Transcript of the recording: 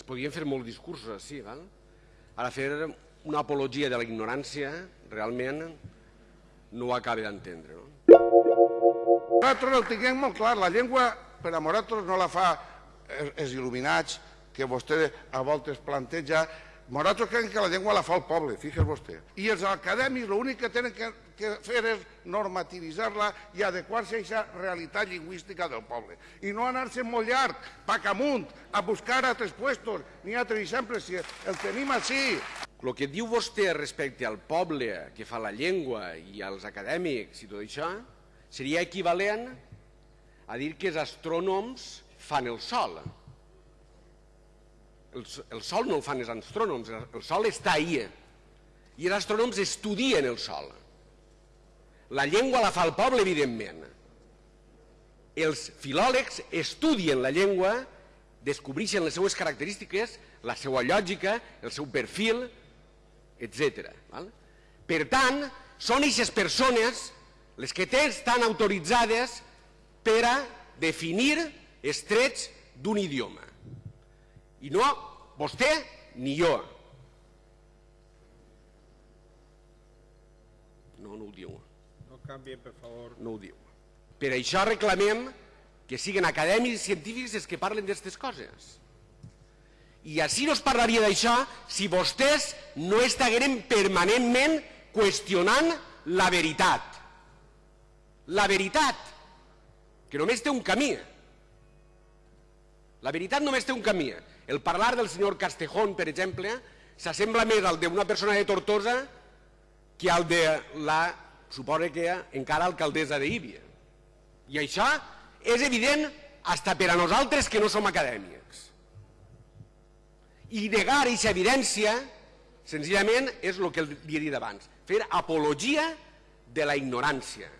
es podien fer molts discursos així, val? Ara fer una apologia de la ignorància realment no ho acaba d'entendre. No? Nosaltres ho tinguem molt clar, la llengua per a nosaltres no la fa els, els il·luminats que vostè a voltes planteja, nosaltres creiem que la llengua la fa el poble, fixes vostè. I els acadèmics l'únic que tenen que, que fer és normativitzar-la i adequar-se a aquesta realitat lingüística del poble. I no anar-se molt llarg, pac amunt, a buscar altres puestos, ni altres exemples, si el tenim així. El que diu vostè respecte al poble que fa la llengua i als acadèmics i tot això seria equivalent a dir que els astrònoms fan el sol. El, sol no el fan els astrònoms, el sol està ahí. I els astrònoms estudien el sol. La llengua la fa el poble, evidentment. Els filòlegs estudien la llengua, descobreixen les seues característiques, la seva lògica, el seu perfil, etc. Per tant, són aquestes persones les que estan autoritzades per a definir els trets d'un idioma. I no vostè ni jo. No, no ho diu. No canvien, per favor. No ho diu. Per això reclamem que siguin acadèmics i científics els que parlen d'aquestes coses. I així no es parlaria d'això si vostès no estagueren permanentment qüestionant la veritat. La veritat, que només té un camí. La veritat només té un camí. El parlar del senyor Castejón, per exemple, s'assembla més al d'una persona de Tortosa que al de la, suposa que encara alcaldessa d'Íbia. I això és evident hasta per a nosaltres que no som acadèmics. I negar aquesta evidència, senzillament, és el que li he dit abans, fer apologia de la ignorància.